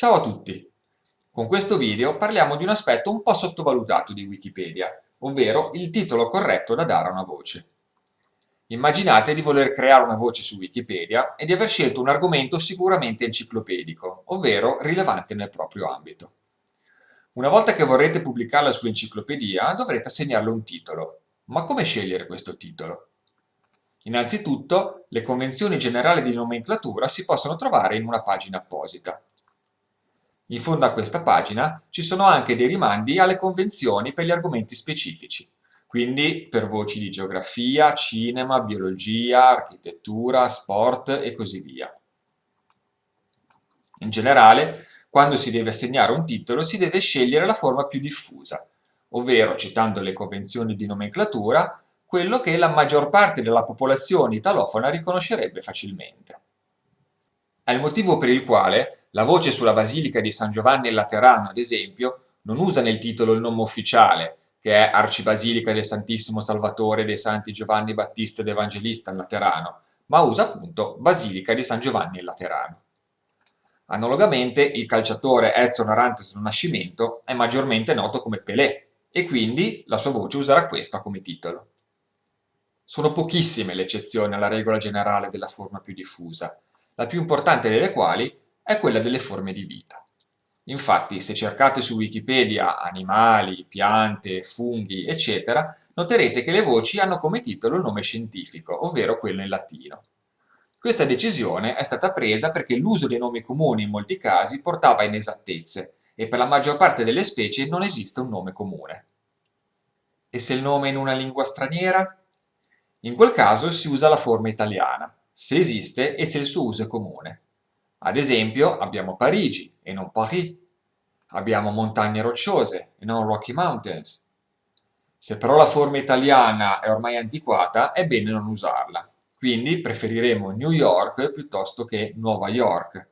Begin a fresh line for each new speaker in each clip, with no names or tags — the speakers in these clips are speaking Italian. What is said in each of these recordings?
Ciao a tutti! Con questo video parliamo di un aspetto un po' sottovalutato di Wikipedia, ovvero il titolo corretto da dare a una voce. Immaginate di voler creare una voce su Wikipedia e di aver scelto un argomento sicuramente enciclopedico, ovvero rilevante nel proprio ambito. Una volta che vorrete pubblicarla sull'enciclopedia dovrete assegnarle un titolo. Ma come scegliere questo titolo? Innanzitutto, le convenzioni generali di nomenclatura si possono trovare in una pagina apposita. In fondo a questa pagina ci sono anche dei rimandi alle convenzioni per gli argomenti specifici, quindi per voci di geografia, cinema, biologia, architettura, sport e così via. In generale, quando si deve assegnare un titolo si deve scegliere la forma più diffusa, ovvero, citando le convenzioni di nomenclatura, quello che la maggior parte della popolazione italofona riconoscerebbe facilmente. È il motivo per il quale la voce sulla Basilica di San Giovanni Laterano, ad esempio, non usa nel titolo il nome ufficiale, che è Arcibasilica del Santissimo Salvatore dei Santi Giovanni Battista ed Evangelista Laterano, ma usa appunto Basilica di San Giovanni Laterano. Analogamente, il calciatore Edson Arantes del Nascimento è maggiormente noto come Pelé, e quindi la sua voce userà questa come titolo. Sono pochissime le eccezioni alla regola generale della forma più diffusa, la più importante delle quali è quella delle forme di vita. Infatti, se cercate su Wikipedia animali, piante, funghi, eccetera, noterete che le voci hanno come titolo il nome scientifico, ovvero quello in latino. Questa decisione è stata presa perché l'uso dei nomi comuni in molti casi portava inesattezze e per la maggior parte delle specie non esiste un nome comune. E se il nome è in una lingua straniera? In quel caso si usa la forma italiana, se esiste e se il suo uso è comune. Ad esempio abbiamo Parigi e non Paris. Abbiamo montagne rocciose e non Rocky Mountains. Se però la forma italiana è ormai antiquata, è bene non usarla. Quindi preferiremo New York piuttosto che Nuova York.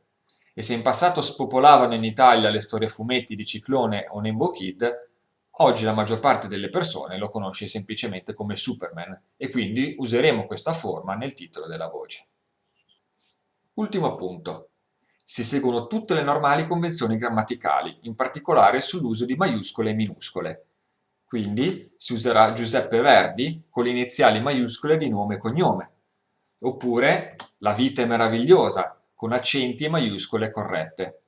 E se in passato spopolavano in Italia le storie fumetti di Ciclone o Nembo Kid, Oggi la maggior parte delle persone lo conosce semplicemente come Superman e quindi useremo questa forma nel titolo della voce. Ultimo appunto. Si seguono tutte le normali convenzioni grammaticali, in particolare sull'uso di maiuscole e minuscole. Quindi si userà Giuseppe Verdi con le iniziali maiuscole di nome e cognome. Oppure La vita è meravigliosa con accenti e maiuscole corrette.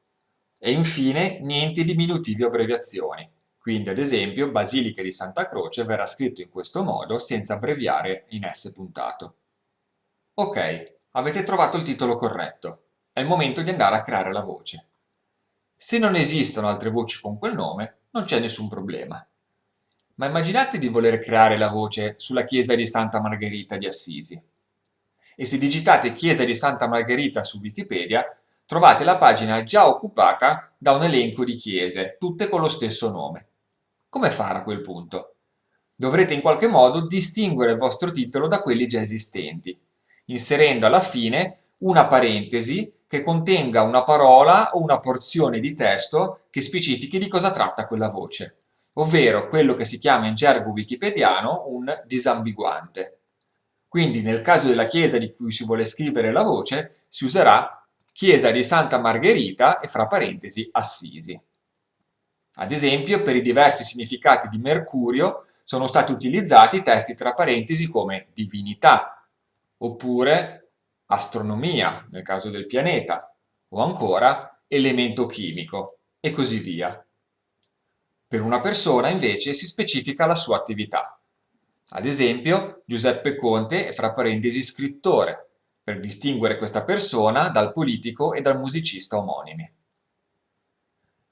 E infine niente diminutivi o abbreviazioni quindi ad esempio Basilica di Santa Croce verrà scritto in questo modo senza abbreviare in S puntato. Ok, avete trovato il titolo corretto. È il momento di andare a creare la voce. Se non esistono altre voci con quel nome, non c'è nessun problema. Ma immaginate di voler creare la voce sulla chiesa di Santa Margherita di Assisi. E se digitate chiesa di Santa Margherita su Wikipedia, trovate la pagina già occupata da un elenco di chiese, tutte con lo stesso nome. Come fare a quel punto? Dovrete in qualche modo distinguere il vostro titolo da quelli già esistenti, inserendo alla fine una parentesi che contenga una parola o una porzione di testo che specifichi di cosa tratta quella voce, ovvero quello che si chiama in gergo wikipediano un disambiguante. Quindi nel caso della chiesa di cui si vuole scrivere la voce si userà chiesa di Santa Margherita e fra parentesi Assisi. Ad esempio, per i diversi significati di Mercurio sono stati utilizzati testi tra parentesi come divinità, oppure astronomia, nel caso del pianeta, o ancora elemento chimico, e così via. Per una persona, invece, si specifica la sua attività. Ad esempio, Giuseppe Conte è fra parentesi scrittore, per distinguere questa persona dal politico e dal musicista omonimi.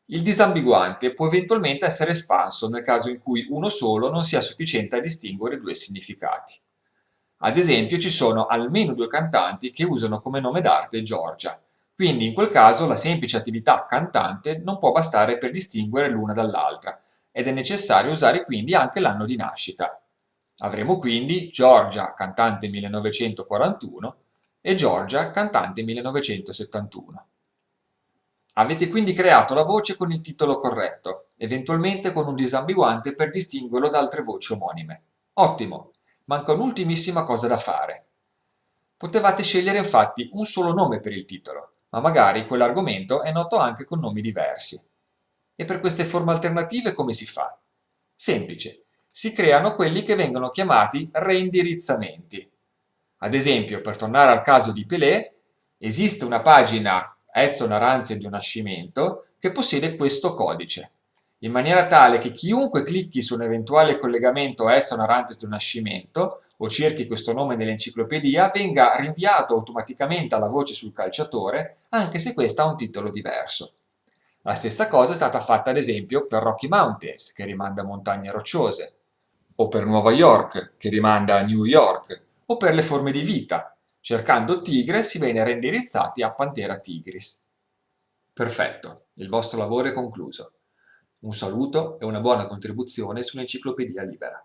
Il disambiguante può eventualmente essere espanso nel caso in cui uno solo non sia sufficiente a distinguere due significati. Ad esempio ci sono almeno due cantanti che usano come nome d'arte Giorgia, quindi in quel caso la semplice attività cantante non può bastare per distinguere l'una dall'altra ed è necessario usare quindi anche l'anno di nascita. Avremo quindi Giorgia, cantante 1941, e Giorgia, cantante 1971. Avete quindi creato la voce con il titolo corretto, eventualmente con un disambiguante per distinguerlo da altre voci omonime. Ottimo! Manca un'ultimissima cosa da fare. Potevate scegliere infatti un solo nome per il titolo, ma magari quell'argomento è noto anche con nomi diversi. E per queste forme alternative come si fa? Semplice, si creano quelli che vengono chiamati reindirizzamenti. Ad esempio, per tornare al caso di Pelé, esiste una pagina Edson Aranzi di nascimento che possiede questo codice, in maniera tale che chiunque clicchi su un eventuale collegamento a Edson Arantes del Nascimento o cerchi questo nome nell'enciclopedia venga rinviato automaticamente alla voce sul calciatore anche se questa ha un titolo diverso. La stessa cosa è stata fatta ad esempio per Rocky Mountains, che rimanda a montagne rocciose, o per Nuova York, che rimanda a New York, o per le forme di vita. Cercando tigre si viene reindirizzati a Pantera tigris. Perfetto, il vostro lavoro è concluso. Un saluto e una buona contribuzione sull'Enciclopedia Libera.